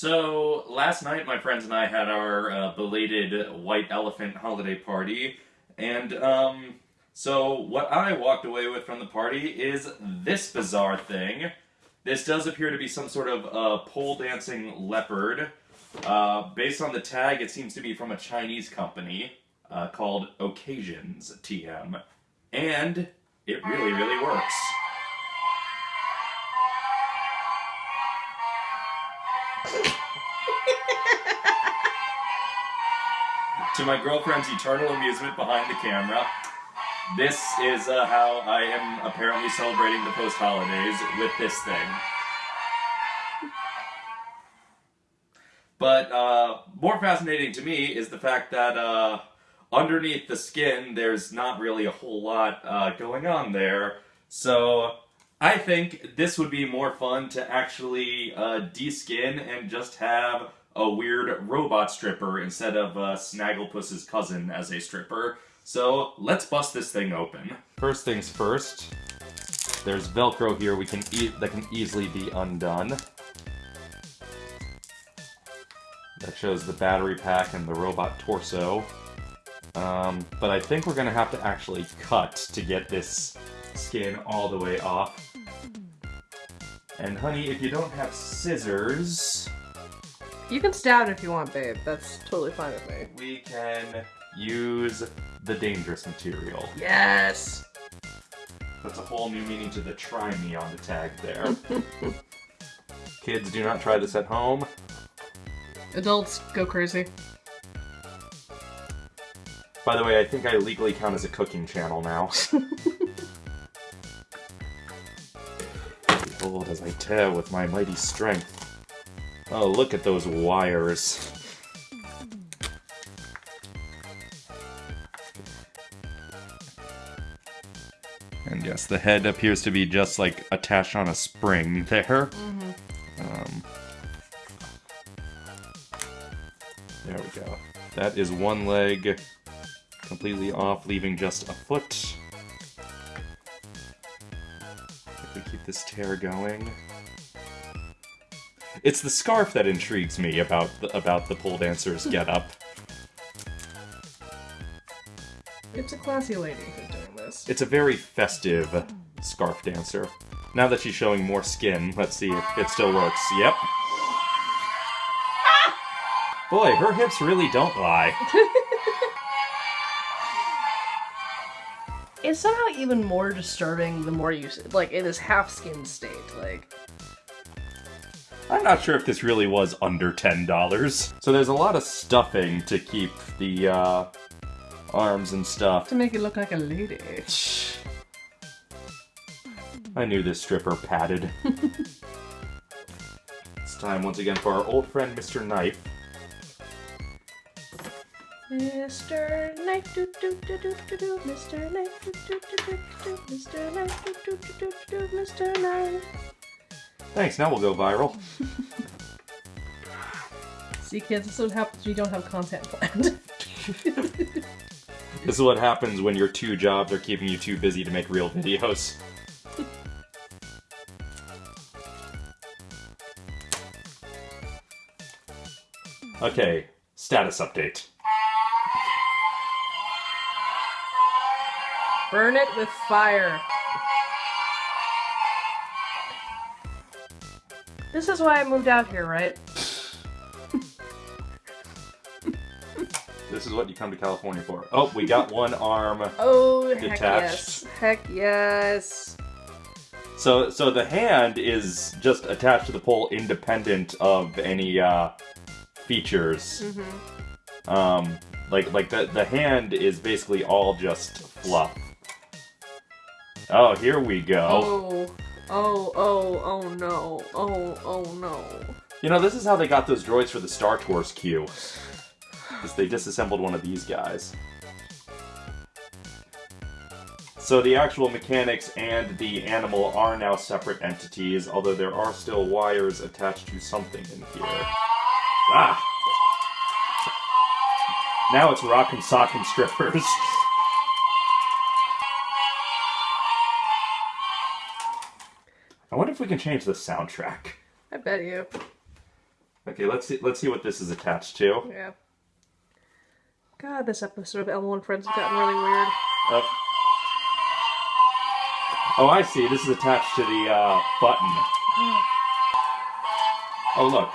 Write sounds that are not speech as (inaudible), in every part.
So, last night my friends and I had our uh, belated White Elephant holiday party, and, um, so what I walked away with from the party is this bizarre thing. This does appear to be some sort of uh, pole dancing leopard. Uh, based on the tag, it seems to be from a Chinese company uh, called Occasions TM. And it really, really works. To my girlfriend's eternal amusement behind the camera, this is uh, how I am apparently celebrating the post holidays with this thing. But uh, more fascinating to me is the fact that uh, underneath the skin, there's not really a whole lot uh, going on there. So I think this would be more fun to actually uh, de-skin and just have a weird robot stripper instead of uh, Snagglepuss's cousin as a stripper. So let's bust this thing open. First things first, there's Velcro here we can e that can easily be undone. That shows the battery pack and the robot torso. Um, but I think we're gonna have to actually cut to get this skin all the way off. And honey, if you don't have scissors... You can stab it if you want, babe. That's totally fine with me. We can use the dangerous material. Yes! That's a whole new meaning to the try me on the tag there. (laughs) Kids, do not try this at home. Adults, go crazy. By the way, I think I legally count as a cooking channel now. (laughs) As I tear with my mighty strength. Oh, look at those wires. And yes, the head appears to be just like attached on a spring there. Mm-hmm. Um, there we go. That is one leg completely off, leaving just a foot. This tear going. It's the scarf that intrigues me about the, about the pole dancer's hmm. getup. It's a classy lady who's doing this. It's a very festive scarf dancer. Now that she's showing more skin, let's see if it still works. Yep. (laughs) Boy, her hips really don't lie. (laughs) It's somehow even more disturbing the more you like in this half skin state. Like, I'm not sure if this really was under $10. So there's a lot of stuffing to keep the uh, arms and stuff. to make it look like a lady. I knew this stripper padded. (laughs) it's time once again for our old friend Mr. Knife. Mr. Knife, do do do do do do, Mr. Knife, do do do do do, Mr. Knife, do do do do do, Mr. Knife. Thanks, now we'll go viral. See, kids, this is what happens when you don't have content planned. This is what happens when your two jobs are keeping you too busy to make real videos. Okay, status update. Burn it with fire. This is why I moved out here, right? This is what you come to California for. Oh, we got one arm. Oh, heck Detached. yes. Heck yes. So, so the hand is just attached to the pole, independent of any uh, features. Mm-hmm. Um, like, like the the hand is basically all just fluff. Oh, here we go. Oh. Oh, oh, oh no. Oh, oh no. You know, this is how they got those droids for the Star Tours queue. Because they disassembled one of these guys. So the actual mechanics and the animal are now separate entities, although there are still wires attached to something in here. Ah! Now it's rock and sock and strippers. (laughs) if we can change the soundtrack. I bet you. Okay, Okay, let's see. Let's see what this is attached to. Yeah. God, this episode of Elmo and Friends has gotten really weird. Oh. Oh, I see. This is attached to the uh, button. (gasps) Oh, look.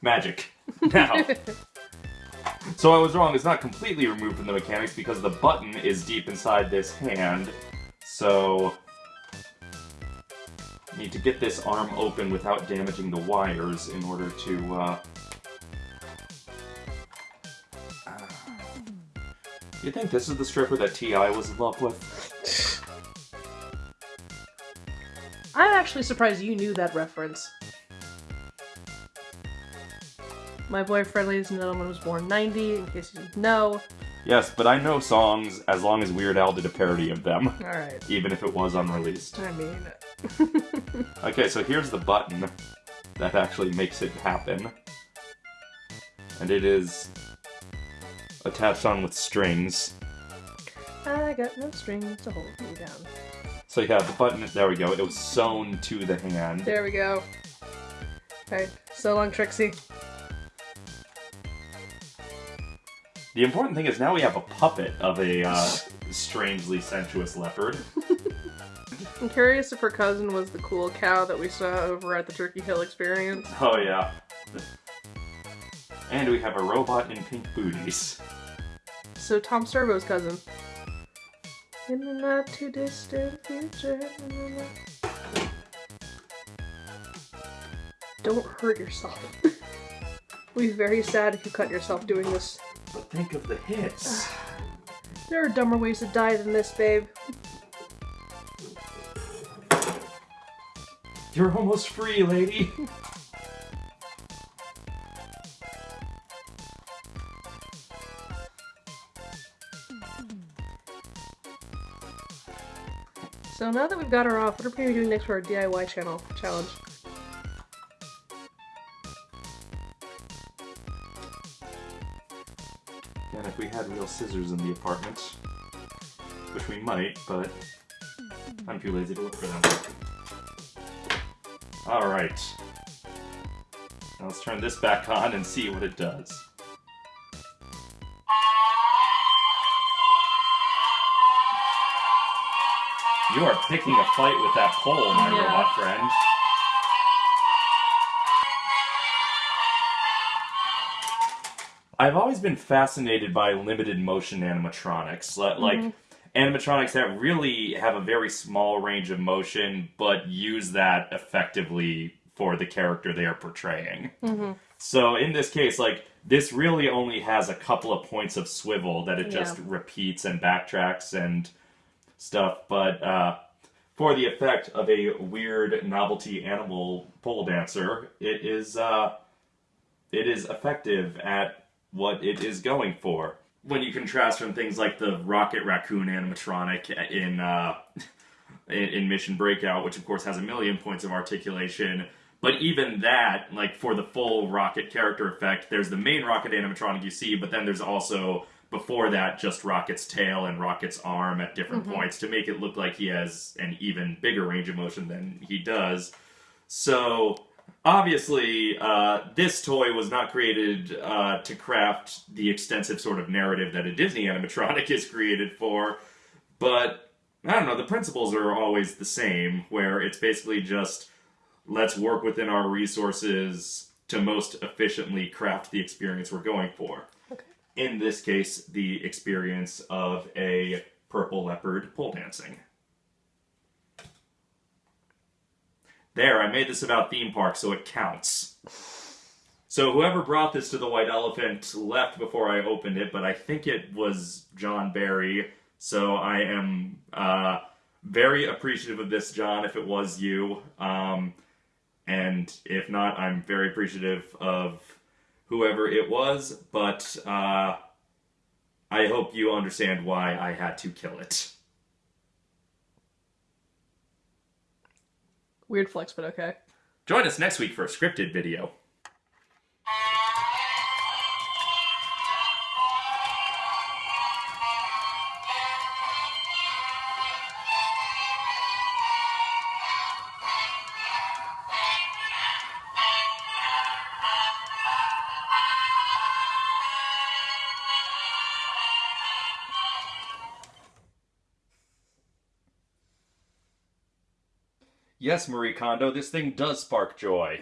Magic. (laughs) Now. so I was wrong. It's not completely removed from the mechanics because the button is deep inside this hand. So need to get this arm open without damaging the wires in order to. Uh... You think this is the stripper that Ti was in love with? (laughs) I'm actually surprised you knew that reference. My boyfriend, ladies and gentlemen, was born 90, in case you didn't know. Yes, but I know songs as long as Weird Al did a parody of them, Alright. (laughs) even if it was unreleased. I mean, (laughs) Okay, so here's the button that actually makes it happen. And it is attached on with strings. I got no strings to hold me down. So yeah, the button, there we go, it was sewn to the hand. There we go. Alright, so long, Trixie. The important thing is now we have a puppet of a uh, strangely sensuous leopard. (laughs) I'm curious if her cousin was the cool cow that we saw over at the Turkey Hill experience. Oh yeah. And we have a robot in pink booties. So Tom Servo's cousin. In the not too distant future. Don't hurt yourself. (laughs) We'd be very sad if you cut yourself doing this. But think of the hits. There are dumber ways to die than this, babe. You're almost free, lady. So now that we've got her off, what are we gonna be doing next for our DIY channel challenge? And if we had real scissors in the apartment, which we might, but I'm too lazy to look for them. Alright. Now let's turn this back on and see what it does. You are picking a fight with that pole, my Yeah. robot friend. I've always been fascinated by limited motion animatronics. Li- Like mm-hmm. Animatronics that really have a very small range of motion, but use that effectively for the character they are portraying. So in this case, like this really only has a couple of points of swivel that it just Yeah. repeats and backtracks and stuff, but uh, for the effect of a weird novelty animal pole dancer, it is uh, it is effective at what it is going for. When you contrast from things like the Rocket Raccoon animatronic in uh, (laughs) in, in Mission Breakout, which of course has a million points of articulation. But even that, like for the full Rocket character effect, there's the main Rocket animatronic you see, but then there's also before that just Rocket's tail and Rocket's arm at different points to make it look like he has an even bigger range of motion than he does. So obviously, uh, this toy was not created uh, to craft the extensive sort of narrative that a Disney animatronic (laughs) is created for, but I don't know, the principles are always the same, where it's basically just let's work within our resources to most efficiently craft the experience we're going for. Okay. In this case, the experience of a purple leopard pole dancing. There, I made this about theme parks, so it counts. So whoever brought this to the White Elephant left before I opened it, but I think it was John Barry. So I am uh, very appreciative of this, John, if it was you. Um, and if not, I'm very appreciative of whoever it was, but uh, I hope you understand why I had to kill it. Weird flex, but okay. Join us next week for a scripted video. Yes, Marie Kondo, this thing does spark joy.